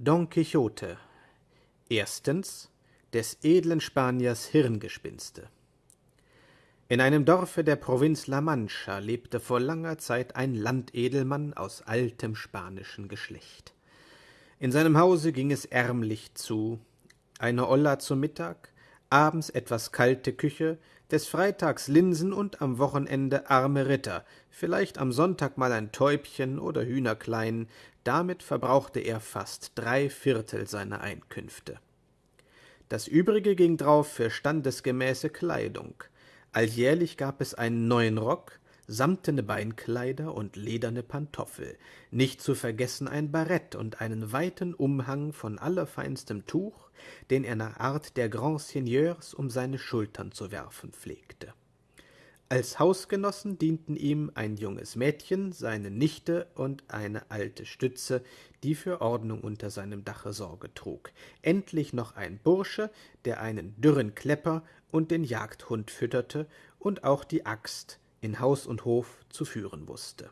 Don Quixote Erstens des edlen Spaniers Hirngespinste In einem Dorfe der Provinz La Mancha lebte vor langer Zeit ein Landedelmann aus altem spanischen Geschlecht. In seinem Hause ging es ärmlich zu, eine Olla zum Mittag, abends etwas kalte Küche, des Freitags Linsen und am Wochenende arme Ritter, vielleicht am Sonntag mal ein Täubchen oder Hühnerklein, damit verbrauchte er fast drei Viertel seiner Einkünfte. Das übrige ging drauf für standesgemäße Kleidung. Alljährlich gab es einen neuen Rock, samtene Beinkleider und lederne Pantoffel, nicht zu vergessen ein Barett und einen weiten Umhang von allerfeinstem Tuch, den er nach Art der Grands Seigneurs um seine Schultern zu werfen pflegte. Als Hausgenossen dienten ihm ein junges Mädchen, seine Nichte und eine alte Stütze, die für Ordnung unter seinem Dache Sorge trug, endlich noch ein Bursche, der einen dürren Klepper und den Jagdhund fütterte und auch die Axt, in Haus und Hof zu führen wusste.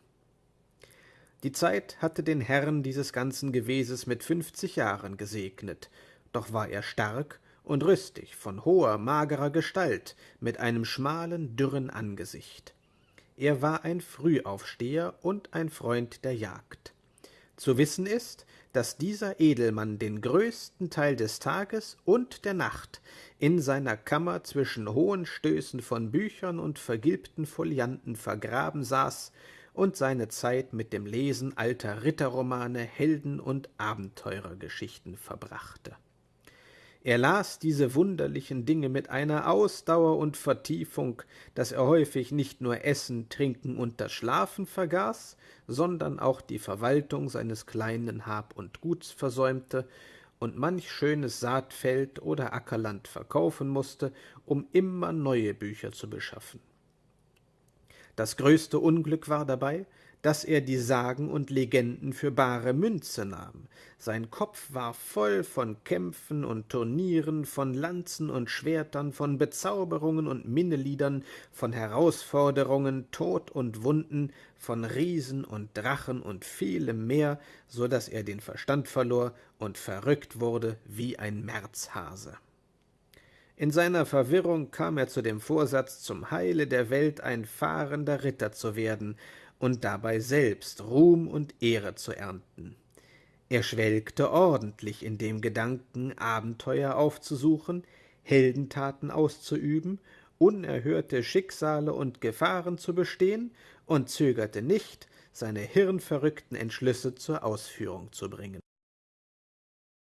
Die Zeit hatte den Herrn dieses ganzen Geweses mit fünfzig Jahren gesegnet, doch war er stark und rüstig, von hoher, magerer Gestalt, mit einem schmalen, dürren Angesicht. Er war ein Frühaufsteher und ein Freund der Jagd. Zu wissen ist, dass dieser Edelmann den größten Teil des Tages und der Nacht in seiner Kammer zwischen hohen Stößen von Büchern und vergilbten Folianten vergraben saß und seine Zeit mit dem Lesen alter Ritterromane, Helden- und Abenteurergeschichten verbrachte. Er las diese wunderlichen Dinge mit einer Ausdauer und Vertiefung, dass er häufig nicht nur Essen, Trinken und das Schlafen vergaß, sondern auch die Verwaltung seines kleinen Hab und Guts versäumte und manch schönes Saatfeld oder Ackerland verkaufen musste, um immer neue Bücher zu beschaffen. Das größte Unglück war dabei, dass er die Sagen und Legenden für bare Münze nahm. Sein Kopf war voll von Kämpfen und Turnieren, von Lanzen und Schwertern, von Bezauberungen und Minneliedern, von Herausforderungen, Tod und Wunden, von Riesen und Drachen und vielem mehr, so dass er den Verstand verlor und verrückt wurde wie ein Märzhase. In seiner Verwirrung kam er zu dem Vorsatz, zum Heile der Welt ein fahrender Ritter zu werden und dabei selbst Ruhm und Ehre zu ernten. Er schwelgte ordentlich in dem Gedanken, Abenteuer aufzusuchen, Heldentaten auszuüben, unerhörte Schicksale und Gefahren zu bestehen und zögerte nicht, seine hirnverrückten Entschlüsse zur Ausführung zu bringen.